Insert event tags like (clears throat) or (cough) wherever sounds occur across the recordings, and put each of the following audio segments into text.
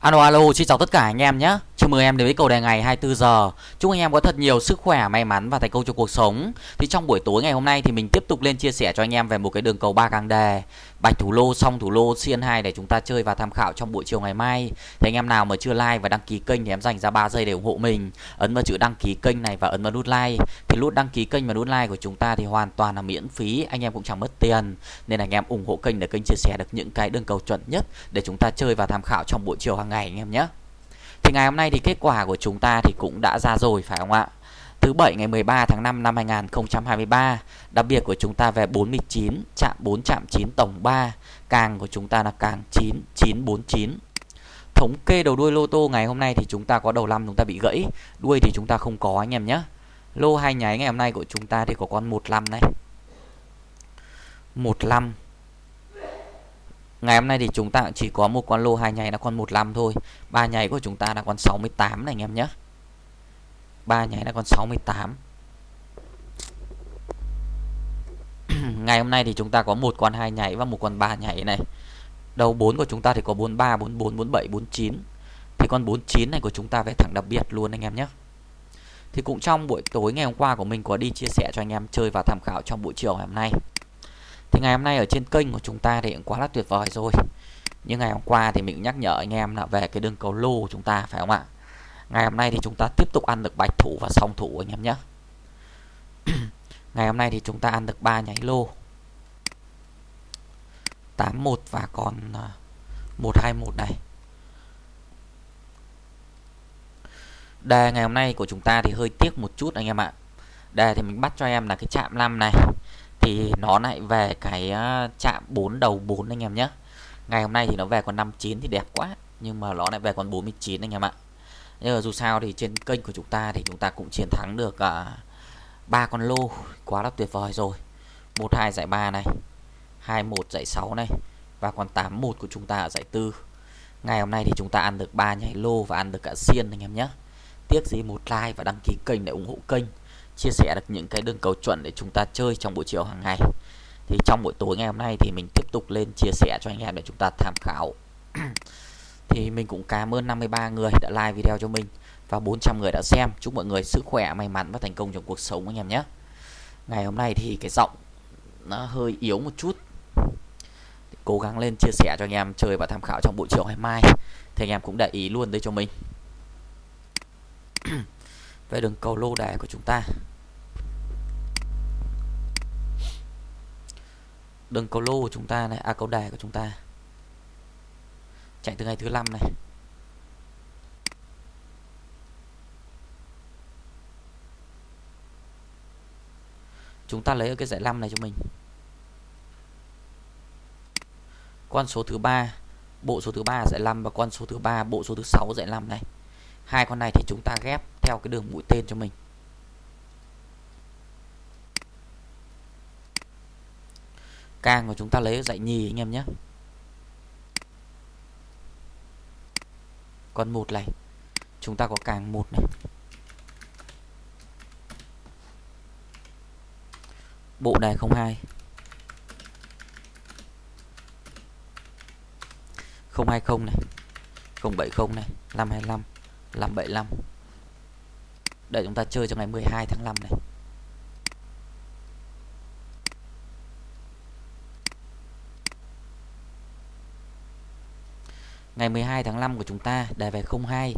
Alo alo, xin chào tất cả anh em nhé mời em đến với cầu đề ngày 24 giờ. Chúc anh em có thật nhiều sức khỏe, may mắn và thành công trong cuộc sống. Thì trong buổi tối ngày hôm nay thì mình tiếp tục lên chia sẻ cho anh em về một cái đường cầu ba càng đề, bạch thủ lô, song thủ lô, xiên 2 để chúng ta chơi và tham khảo trong buổi chiều ngày mai. Thì anh em nào mà chưa like và đăng ký kênh thì em dành ra 3 giây để ủng hộ mình. Ấn vào chữ đăng ký kênh này và ấn vào nút like. Thì nút đăng ký kênh và nút like của chúng ta thì hoàn toàn là miễn phí, anh em cũng chẳng mất tiền. Nên anh em ủng hộ kênh để kênh chia sẻ được những cái đường cầu chuẩn nhất để chúng ta chơi và tham khảo trong buổi chiều hàng ngày anh em nhé. Thì ngày hôm nay thì kết quả của chúng ta thì cũng đã ra rồi phải không ạ? Thứ bảy ngày 13 tháng 5 năm 2023, đặc biệt của chúng ta về 49, chạm 4 chạm 9 tổng 3, càng của chúng ta là càng 9 949. Thống kê đầu đuôi lô tô ngày hôm nay thì chúng ta có đầu 5 chúng ta bị gãy, đuôi thì chúng ta không có anh em nhé. Lô hai nháy ngày hôm nay của chúng ta thì có con 15 này. 15 Ngày hôm nay thì chúng ta chỉ có một con lô hai nháy là con 15 thôi. Ba nháy của chúng ta là con 68 này anh em nhé. Ba nháy là con 68. (clears throat) Ngày hôm nay thì chúng ta có một con hai nháy và một con ba nháy này. Đầu 4 của chúng ta thì có 43, 44, 47, 49. Thì con 49 này của chúng ta về thẳng đặc biệt luôn anh em nhé. Thì cũng trong buổi tối ngày hôm qua của mình có đi chia sẻ cho anh em chơi và tham khảo trong buổi chiều ngày hôm nay. Thì ngày hôm nay ở trên kênh của chúng ta thì cũng quá là tuyệt vời rồi. Nhưng ngày hôm qua thì mình nhắc nhở anh em là về cái đường cầu lô của chúng ta, phải không ạ? Ngày hôm nay thì chúng ta tiếp tục ăn được bạch thủ và song thủ anh em nhé. (clears throat) Ngày hôm nay thì chúng ta ăn được 3 nháy lô. 81 và còn à, 121 này. Đề ngày hôm nay của chúng ta thì hơi tiếc một chút anh em ạ. Đề thì mình bắt cho em là cái chạm 5 này thì nó lại về cái ờ, chạm 4 đầu 4 anh em nhé ngày hôm nay thì nó về còn 59 thì đẹp quá nhưng mà nó lại về còn 49 anh em ạ. Nhưng mà dù sao thì trên kênh của chúng ta thì chúng ta cũng chiến thắng được ờ, ba uh, con lô. Quá là tuyệt vời rồi. 12 giải 3 này 21 giải 6 này và còn 81 của chúng ta ở giải 4 ngày hôm nay thì chúng ta ăn được ba nhảy lô và ăn được cả xiên anh em nhé tiếc gì một like và đăng ký kênh để ủng hộ kênh chia sẻ được những cái đường cầu chuẩn để chúng ta chơi trong buổi chiều hàng ngày. Thì trong buổi tối ngày hôm nay thì mình tiếp tục lên chia sẻ cho anh em để chúng ta tham khảo. (clears throat) Thì mình cũng cảm ơn 53 người đã like video cho mình và 400 người đã xem. Chúc mọi người sức khỏe, may mắn và thành công trong cuộc sống anh em nhé. Ngày hôm nay thì cái giọng nó hơi yếu một chút. Cố gắng lên chia sẻ cho anh em chơi và tham khảo trong buổi chiều ngày mai. Thì anh em cũng để ý luôn đây cho mình về đường cầu lô đề của chúng ta. Đường cầu lô của chúng ta này à cầu đề của chúng ta. Chạy từ ngày thứ năm này. Chúng ta lấy ở cái giải 5 này cho mình. Con số thứ ba, bộ số thứ ba giải 5 và con số thứ ba, bộ số thứ sáu giải 5 này. Hai con này thì chúng ta ghép theo cái đường mũi tên cho mình. Càng của chúng ta lấy dạy nhì anh em nhé. Con một này, chúng ta có càng một này. Bộ đề 02 020 này. 070 này. 525 575 để chúng ta chơi cho ngày 12 tháng 5 này. Ngày 12 tháng 5 của chúng ta, đề về 02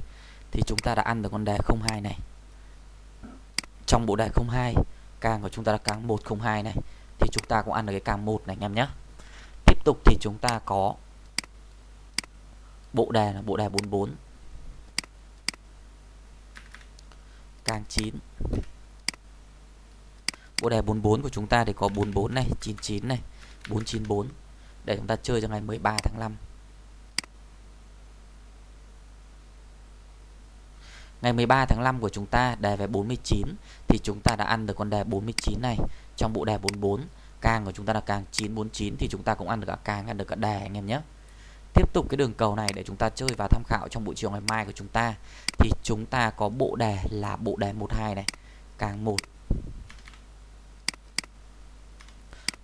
thì chúng ta đã ăn được con đề 02 này. Trong bộ đề 02 càng của chúng ta là càng 102 này, thì chúng ta cũng ăn được cái càng 1 này, anh em nhé. Tiếp tục thì chúng ta có bộ đề là bộ đề 44 càng 9 bộ đề 44 của chúng ta thì có 44 này 99 này 494 để chúng ta chơi cho ngày 13 tháng 5 Ngày 13 tháng 5 của chúng ta, đề về 49 thì chúng ta đã ăn được con đề 49 này trong bộ đề 44. Càng của chúng ta là càng 949 thì chúng ta cũng ăn được cả càng, ăn được cả đề, anh em nhé. Tiếp tục cái đường cầu này để chúng ta chơi và tham khảo trong buổi chiều ngày mai của chúng ta thì chúng ta có bộ đề là bộ đề 12 này, càng 1.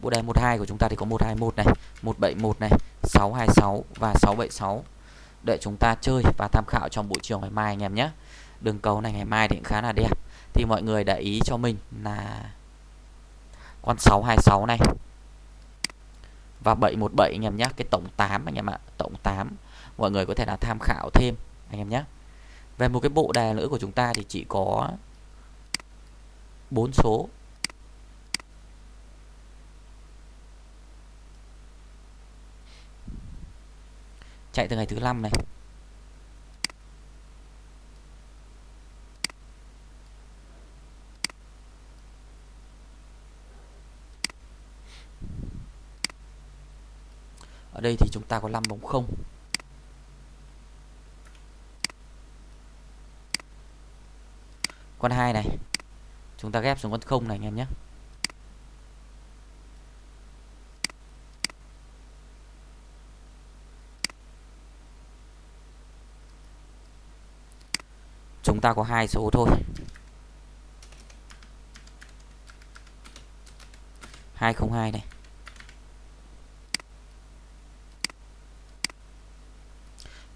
Bộ đề 12 của chúng ta thì có 121 này, 171 này, 626 và 676. để chúng ta chơi và tham khảo trong buổi chiều ngày mai anh em nhé đường cầu này ngày mai thì cũng khá là đẹp thì mọi người để ý cho mình là con 626 này và 717 anh em nhé cái tổng 8 anh em ạ, tổng 8 mọi người có thể là tham khảo thêm, anh em nhé về một cái bộ đề nữa của chúng ta thì chỉ có bốn số. Chạy từ ngày thứ năm này. Ở đây thì chúng ta có 5 bóng không? Con hai này. Chúng ta ghép xuống con không này, anh em nhé. Chúng ta có hai số thôi. Hai không hai này.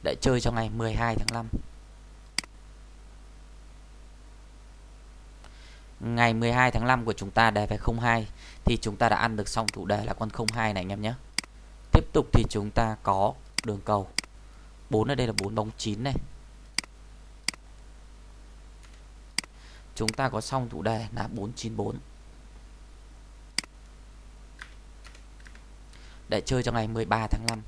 Đã chơi cho ngày 12 tháng 5 ngày 12 tháng 5 của chúng ta đề về 02 thì chúng ta đã ăn được xong chủ đề là con 02 này anh em nhé. Tiếp tục thì chúng ta có đường cầu. 4 ở đây là 4 bóng 9 này. Chúng ta có xong chủ đề là 494 để chơi cho ngày 13 tháng 5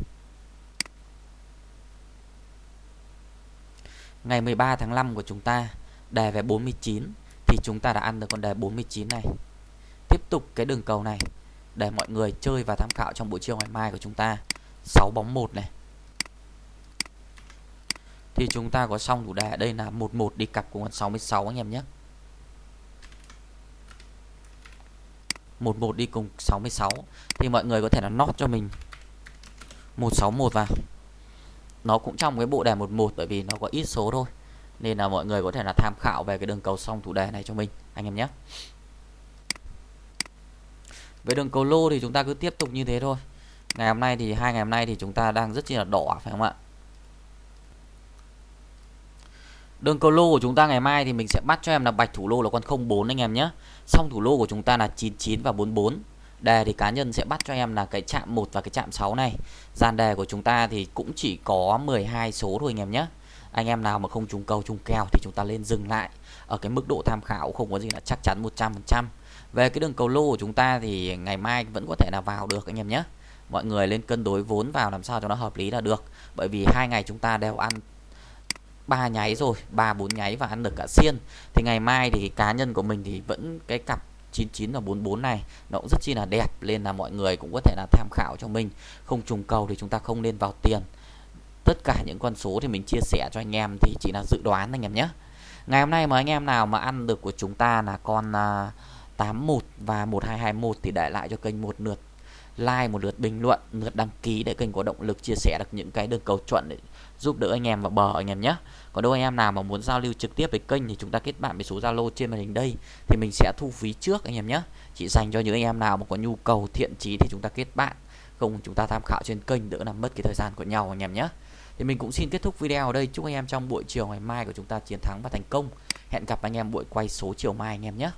ngày 13 tháng 5 của chúng ta đề về 49 thì chúng ta đã ăn được con đề 49 này. Tiếp tục cái đường cầu này, để mọi người chơi và tham khảo trong buổi chiều ngày mai của chúng ta. 6 bóng 1 này. Thì chúng ta có xong thủ đề đây là 11 đi cặp cùng con 66 anh em nhé. 11 đi cùng 66 thì mọi người có thể là nót cho mình 161 vào nó cũng trong cái bộ đề 11 bởi vì nó có ít số thôi nên là mọi người có thể là tham khảo về cái đường cầu song thủ đề này cho mình, anh em nhé về đường cầu lô thì chúng ta cứ tiếp tục như thế thôi ngày hôm nay thì, hai ngày hôm nay thì chúng ta đang rất chi là đỏ, phải không ạ Đường cầu lô của chúng ta ngày mai thì mình sẽ bắt cho em là bạch thủ lô là con 04 anh em nhé. song thủ lô của chúng ta là 99 và 44. Đề thì cá nhân sẽ bắt cho em là cái chạm 1 và cái chạm 6 này. Gian đề của chúng ta thì cũng chỉ có 12 số thôi anh em nhé. Anh em nào mà không trúng cầu trúng kèo thì chúng ta lên dừng lại ở cái mức độ tham khảo không có gì là chắc chắn 100%. Về cái đường cầu lô của chúng ta thì ngày mai vẫn có thể là vào được anh em nhé. Mọi người lên cân đối vốn vào làm sao cho nó hợp lý là được. Bởi vì hai ngày chúng ta đều ăn ba nháy rồi, ba bốn nháy và ăn được cả xiên thì ngày mai thì cá nhân của mình thì vẫn cái cặp 99 và 44 này nó cũng rất chi là đẹp nên là mọi người cũng có thể là tham khảo cho mình. Không trùng cầu thì chúng ta không nên vào tiền. Tất cả những con số thì mình chia sẻ cho anh em thì chỉ là dự đoán anh em nhé. Ngày hôm nay mà anh em nào mà ăn được của chúng ta là con à, uh, 81 và 1221 thì để lại cho kênh một lượt like một lượt bình luận lượt đăng ký để kênh có động lực chia sẻ được những cái đường cầu chuẩn để giúp đỡ anh em vào bờ anh em nhé. Còn đâu anh em nào mà muốn giao lưu trực tiếp với kênh thì chúng ta kết bạn với số Zalo trên màn hình đây, thì mình sẽ thu phí trước anh em nhé. Chỉ dành cho những anh em nào mà có nhu cầu, thiện chí thì chúng ta kết bạn, không chúng ta tham khảo trên kênh đỡ làm mất cái thời gian của nhau anh em nhé. Thì mình cũng xin kết thúc video ở đây, chúc anh em trong buổi chiều ngày mai của chúng ta chiến thắng và thành công. Hẹn gặp anh em buổi quay số chiều mai anh em nhé.